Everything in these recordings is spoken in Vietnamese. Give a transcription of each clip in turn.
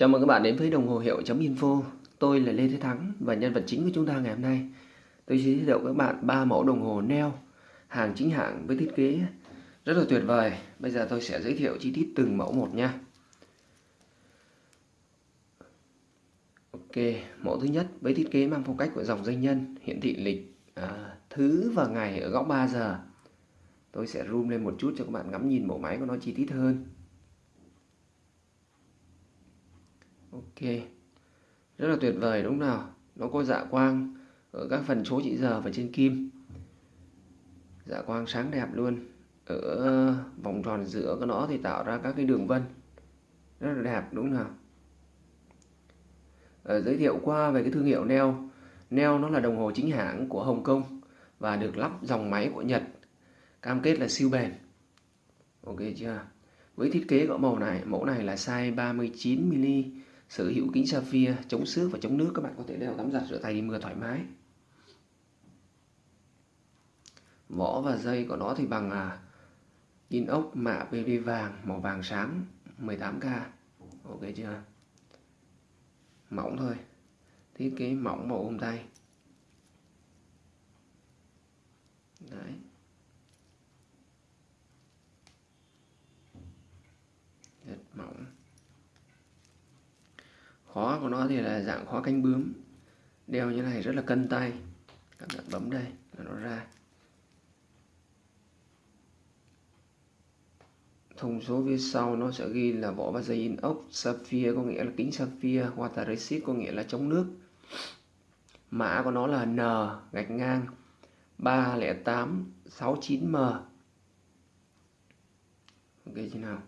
Chào mừng các bạn đến với đồng hồ hiệu.info Tôi là Lê Thế Thắng và nhân vật chính của chúng ta ngày hôm nay. Tôi sẽ giới thiệu các bạn ba mẫu đồng hồ neo hàng chính hãng với thiết kế rất là tuyệt vời. Bây giờ tôi sẽ giới thiệu chi tiết từng mẫu một nha. Ok, mẫu thứ nhất với thiết kế mang phong cách của dòng doanh nhân hiển thị lịch à, thứ và ngày ở góc 3 giờ. Tôi sẽ zoom lên một chút cho các bạn ngắm nhìn mẫu máy của nó chi tiết hơn. Ok. Rất là tuyệt vời, đúng nào? Nó có dạ quang ở các phần số chỉ giờ và trên kim. Dạ quang sáng đẹp luôn. Ở vòng tròn giữa của nó thì tạo ra các cái đường vân. Rất là đẹp, đúng nào? Ở giới thiệu qua về cái thương hiệu Neo. Neo nó là đồng hồ chính hãng của Hồng Kông và được lắp dòng máy của Nhật, cam kết là siêu bền. Ok chưa? Với thiết kế gõ màu này, mẫu này là size 39mm sở hữu kính sapphire chống xước và chống nước các bạn có thể đeo tắm giặt rửa tay đi mưa thoải mái. Vỏ và dây của nó thì bằng à, inox mạ PV vàng màu vàng sáng 18k ok chưa? Mỏng thôi. Thiết kế mỏng màu ôm tay đấy. Rất mỏng khóa của nó thì là dạng khóa cánh bướm. Đeo như này rất là cân tay. Các bạn bấm đây là nó ra. Thông số phía sau nó sẽ ghi là vỏ và dây in ốc sapphire, có nghĩa là kính sapphire, water resist có nghĩa là chống nước. Mã của nó là N, gạch ngang 30869M ok chứ nào?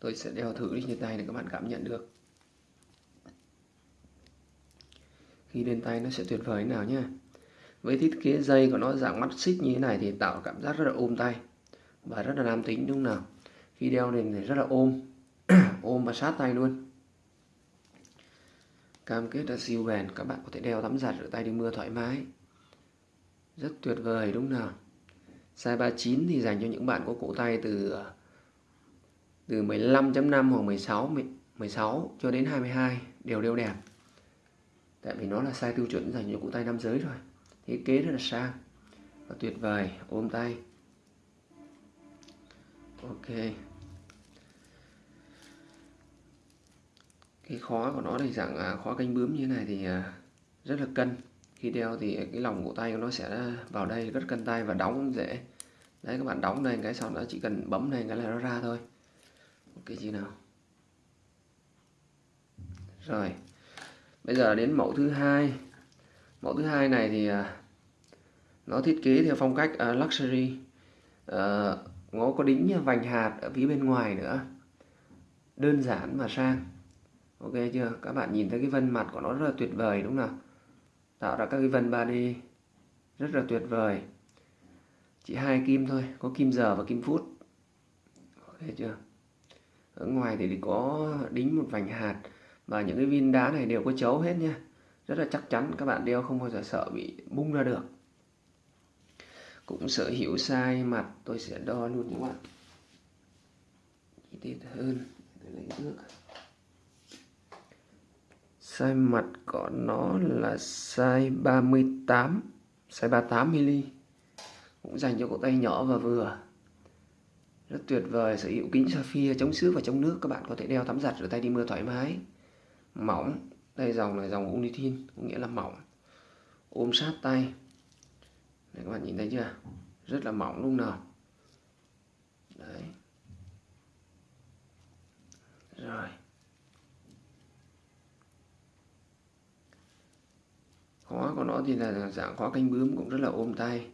Tôi sẽ đeo thử đi trên tay để các bạn cảm nhận được. Khi lên tay nó sẽ tuyệt vời nào nhé với thiết kế dây của nó dạng mắt xích như thế này thì tạo cảm giác rất là ôm tay và rất là nam tính, đúng không nào? Khi đeo lên thì rất là ôm ôm và sát tay luôn. Cam kết là siêu bền, các bạn có thể đeo tắm giặt rửa tay đi mưa thoải mái. Rất tuyệt vời, đúng không nào? Size 39 thì dành cho những bạn có cổ tay từ ờ, từ 15.5 hoặc 16 16 cho đến 22 đều đeo đẹp tại vì nó là size tiêu chuẩn dành cho cụ tay nam giới rồi thiết kế rất là sang và tuyệt vời. Ôm tay. Ok. Cái khó của nó thì dạng à, khó canh bướm như thế này thì à, rất là cân. Khi đeo thì cái lòng cổ tay của nó sẽ vào đây rất cân tay và đóng dễ. Đấy, các bạn đóng đây cái sau đó chỉ cần bấm này cái là nó ra thôi. Ok chị nào? Rồi bây giờ đến mẫu thứ hai. Mẫu thứ hai này thì à, nó thiết kế theo phong cách uh, luxury. Uh, nó có đính vành hạt ở phía bên ngoài nữa. Đơn giản mà sang. Ok chưa? Các bạn nhìn thấy cái vân mặt của nó rất là tuyệt vời đúng không tạo ra các cái vân 3D rất là tuyệt vời. Chỉ hai kim thôi có kim giờ và kim phút. Ok chưa? Ở ngoài thì có đính một vành hạt và những cái viên đá này đều có chấu hết nha. Rất là chắc chắn các bạn đeo không bao giờ sợ bị bung ra được. Cũng sở hữu sai mặt, tôi sẽ đo luôn các bạn. Chi tiết hơn, để lấy nước. Sai mặt của nó là size 38 size 38 mm cũng dành cho cổ tay nhỏ và vừa. Rất tuyệt vời, sở hữu kính sapphire chống xước và chống nước. Các bạn có thể đeo tắm giặt rửa tay đi mưa thoải mái mỏng. Đây dòng này, dòng Unithin có nghĩa là mỏng. Ôm sát tay. Này, các bạn nhìn thấy chưa? Rất là mỏng lúc nào. Đấy. Rồi. Khóa của nó thì là dạng khóa canh bướm cũng rất là ôm tay.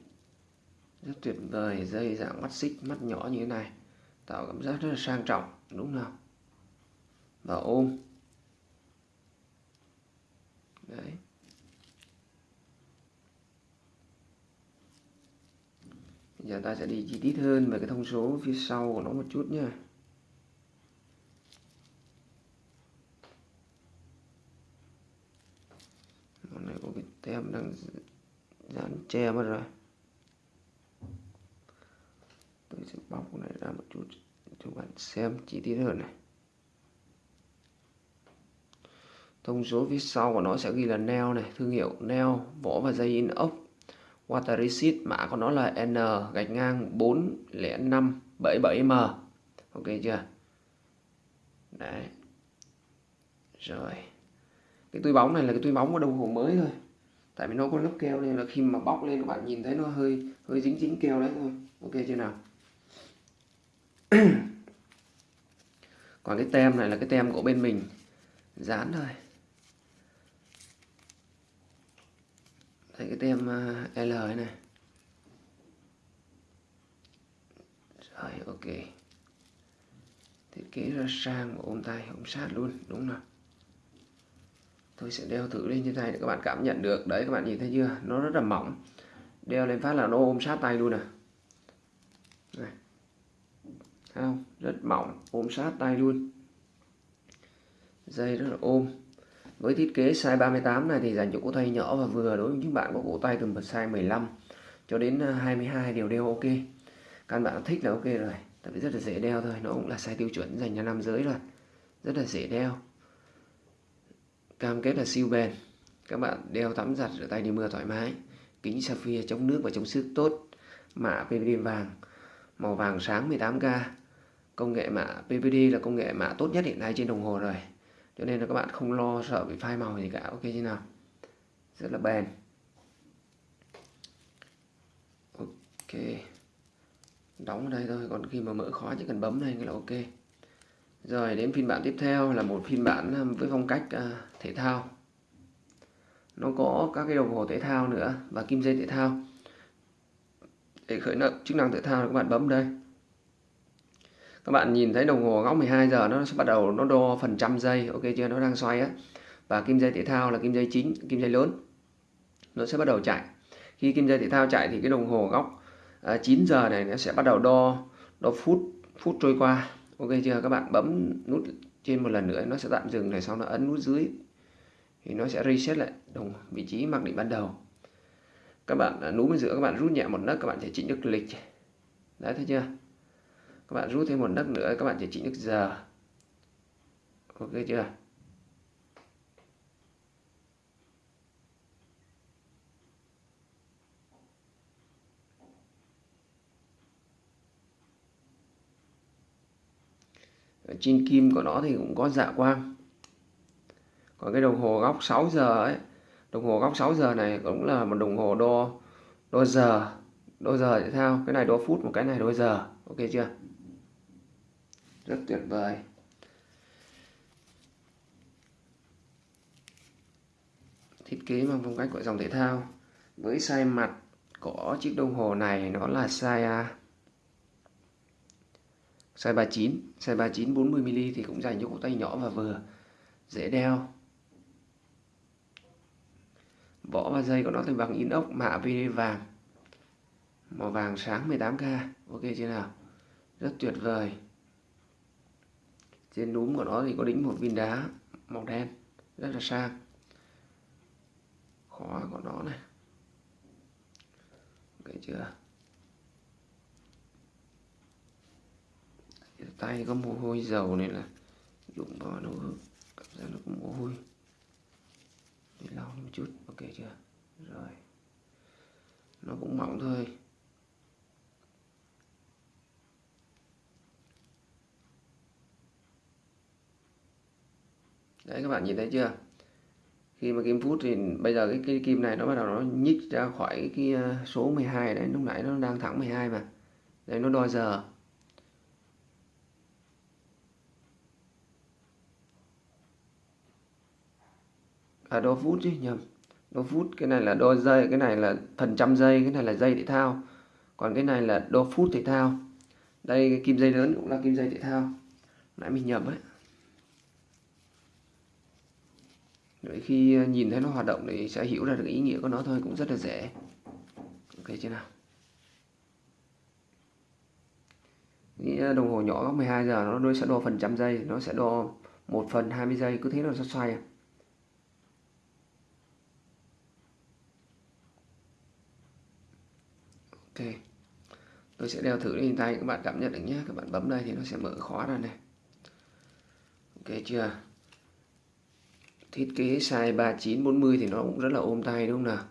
Rất tuyệt vời, dây dạng mắt xích, mắt nhỏ như thế này. Tạo cảm giác rất là sang trọng, đúng không và ôm đấy. Bây giờ ta sẽ đi chi tiết hơn về cái thông số phía sau của nó một chút nha. Con này có cái tem đang dán che mất rồi. Tôi sẽ bóc cái này ra một chút cho bạn xem chi tiết hơn này. Thông số phía sau của nó sẽ ghi là neo này, thương hiệu neo, vỏ và dây inox water resist mã của nó là N gạch ngang 40577M ok chưa? Đấy. Rồi. Cái túi bóng này là cái túi bóng của đồng hồ mới thôi. Tại vì nó có lớp keo nên là khi mà bóc lên các bạn nhìn thấy nó hơi hơi dính dính keo đấy thôi. Ok chưa nào? Còn cái tem này là cái tem của bên mình. Dán thôi. Thấy cái tem à, L này. Rồi, ok. Thiết kế ra sang và ôm tay, ôm sát luôn, đúng không tôi sẽ đeo thử lên trên tay để các bạn cảm nhận được. Đấy, các bạn nhìn thấy chưa? Nó rất là mỏng. Đeo lên phát là nó ôm sát tay luôn à. Này. Thấy không? Rất mỏng, ôm sát tay luôn. Dây rất là ôm với thiết kế size 38 này thì dành cho cổ tay nhỏ và vừa đối với những bạn có cổ tay từ một size 15 cho đến à, 22 đều đều đeo ok. Các bạn thích là ok rồi, tại vì rất là dễ đeo thôi, nó cũng là size tiêu chuẩn dành cho nam giới rồi, rất là dễ đeo. Cam kết là siêu bền, các bạn đeo tắm giặt rửa tay đi mưa thoải mái, kính sapphire chống nước và chống sức tốt mạ PVD vàng, màu vàng sáng 18K công nghệ mạ PVD là công nghệ mạ tốt nhất hiện nay trên đồng hồ rồi cho nên là các bạn không lo sợ bị phai màu gì cả, ok như nào? Rất là bền. Ok. Đóng ở đây thôi, còn khi mà mở khóa chỉ cần bấm này là ok. Rồi, đến phiên bản tiếp theo là một phiên bản à, với phong cách à, thể thao. Nó có các cái đồng hồ thể thao nữa và kim dây thể thao. Để khởi động chức năng thể thao các bạn bấm đây các bạn nhìn thấy đồng hồ góc 12 giờ nó sẽ bắt đầu nó đo phần trăm giây. Ok chưa? Nó đang xoay á. Và kim dây thể thao là kim dây chính kim dây lớn. Nó sẽ bắt đầu chạy. Khi kim dây thể thao chạy thì cái đồng hồ góc à, 9 giờ này nó sẽ bắt đầu đo đo phút phút trôi qua. Ok chưa? Các bạn bấm nút trên một lần nữa nó sẽ tạm dừng này sau nó ấn nút dưới. Thì nó sẽ reset lại đồng vị trí mặc định ban đầu. Các bạn à, núm bên giữa các bạn rút nhẹ một nấc các bạn sẽ chỉnh được lịch. Đấy thấy chưa? Các bạn rút thêm một nấc nữa, các bạn chỉ chỉnh được giờ ok chưa? Ở trên kim của nó thì cũng có dạ quang. Còn cái đồng hồ góc 6 giờ ấy, đồng hồ góc 6 giờ này cũng là một đồng hồ đo đo giờ đo giờ thể thao cái này đo phút, một cái này đo giờ ok chưa? Rất tuyệt vời. Thiết kế bằng phong cách của dòng thể thao. Với size mặt có chiếc đồng hồ này, nó là size size 39 size 39 40mm thì cũng dành cho cổ tay nhỏ và vừa. Dễ đeo. Vỏ và dây của nó thì bằng inox, mạ VD vàng. Màu vàng sáng 18k ok chưa nào? Rất tuyệt vời trên núm của nó thì có đính một viên đá màu đen, rất là sang. Khóa của nó này. Ok chưa? Tay có mồ hôi dầu này là đụng vào nó cảm giác nó có mồ hôi. Để lau một chút, ok chưa? Rồi. Nó cũng mỏng thôi. Đấy các bạn nhìn thấy chưa? Khi mà kim phút thì bây giờ cái, cái kim này nó bắt đầu nó nhích ra khỏi cái, cái số 12 đấy lúc nãy nó đang thẳng 12 mà. Đây nó đo giờ. À đo phút chứ nhầm. Đo phút cái này là đo giây cái này là phần trăm giây cái này là giây thể thao. Còn cái này là đo phút thể thao. Đây cái kim dây lớn cũng là kim dây thể thao. Nãy mình nhầm ấy. Rồi khi ờ, nhìn thấy nó hoạt động thì sẽ hiểu ra được ý nghĩa của nó thôi, cũng rất là dễ. Ok chưa nào? Nghĩ ờ, đồng hồ nhỏ góc 12 giờ, nó sẽ đo phần trăm giây, nó sẽ đo một phần 20 giây, cứ thế nó sẽ xoay à. Ok, tôi sẽ đeo thử lên tay các bạn cảm nhận được nhé, các bạn bấm đây thì nó sẽ mở khóa ra này. Ok chưa? Thiết kế size 3940 thì nó cũng rất là ôm tay, đúng không nào?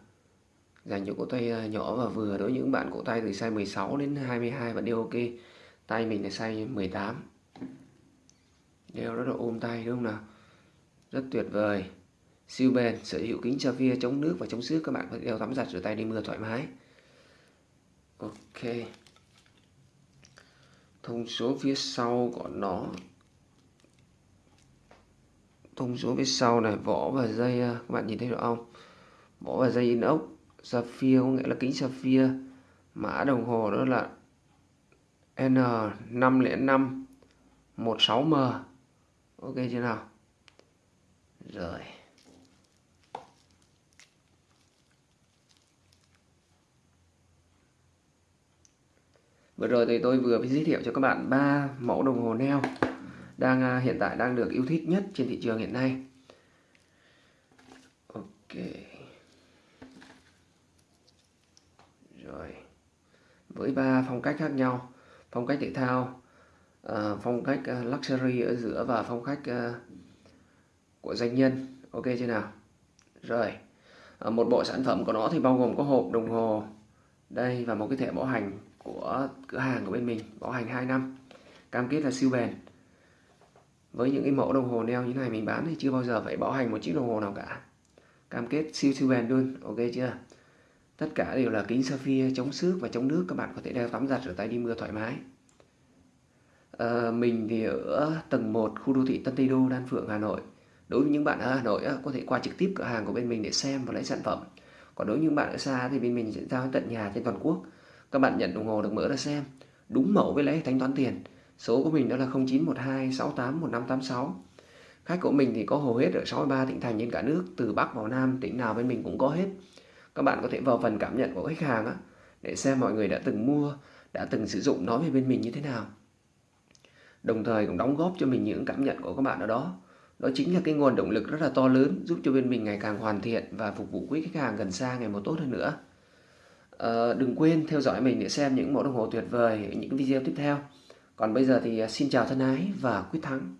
Dành cho cổ tay à, nhỏ và vừa đối với những bạn cổ tay từ size 16 đến 22 vẫn đều ok. Tay mình là size 18 đeo rất là ôm tay, đúng không nào? Rất tuyệt vời. Siêu bền, sở hữu kính sapphire chống nước và chống xước. Các bạn có thể đeo tắm giặt rửa tay đi mưa thoải mái. Ok. Thông số phía sau của nó thông số phía sau này, vỏ và dây à, các bạn nhìn thấy được không? Vỏ và dây inox, sapphire, có nghĩa là kính sapphire. Mã đồng hồ đó là N505 16M ok chưa nào? Rồi. Vừa rồi thì tôi vừa mới giới thiệu cho các bạn ba mẫu đồng hồ neo đang à, hiện tại đang được yêu thích nhất trên thị trường hiện nay. Ok. Rồi. Với ba phong cách khác nhau, phong cách thể thao, ờ, phong cách ờ, luxury ở giữa và phong cách ờ, của doanh nhân. Ok chưa nào? Rồi. Một bộ sản phẩm của nó thì bao gồm có hộp đồng hồ đây và một cái thẻ bảo hành của cửa hàng của bên mình bảo hành 2 năm cam kết là siêu bền với những cái mẫu đồng hồ neo như này mình bán thì chưa bao giờ phải bảo hành một chiếc đồng hồ nào cả. Cam kết siêu siêu bền luôn ok chưa? Tất cả đều là kính sapphire chống xước và chống nước các bạn có thể đeo tắm giặt rửa tay đi mưa thoải mái. À, mình thì ở tầng 1 khu đô thị Tân Tây Đô Đan Phượng Hà Nội. Đối với những bạn ở Hà Nội có thể qua trực tiếp cửa hàng của bên mình để xem và lấy sản phẩm. Còn đối với những bạn ở xa thì bên mình sẽ giao tận nhà trên toàn quốc. Các bạn nhận đồng hồ được mở ra xem. Đúng mẫu với lấy thanh toán tiền số của mình đó là 0912 68 1586 khách của mình thì có hầu hết ở 63 tỉnh thành trên cả nước từ Bắc vào Nam tỉnh nào bên mình cũng có hết. Các bạn có thể vào phần cảm nhận của khách hàng á, để xem mọi người đã từng mua đã từng sử dụng nó về bên mình như thế nào. Đồng thời cũng đóng góp cho mình những cảm nhận của các bạn ở đó. Đó chính là cái nguồn động lực rất là to lớn giúp cho bên mình ngày càng hoàn thiện và phục vụ quý khách hàng gần xa ngày một tốt hơn nữa. À, đừng quên theo dõi mình để xem những mẫu đồng hồ tuyệt vời ở những video tiếp theo còn bây giờ thì à, xin chào thân ái và quyết thắng.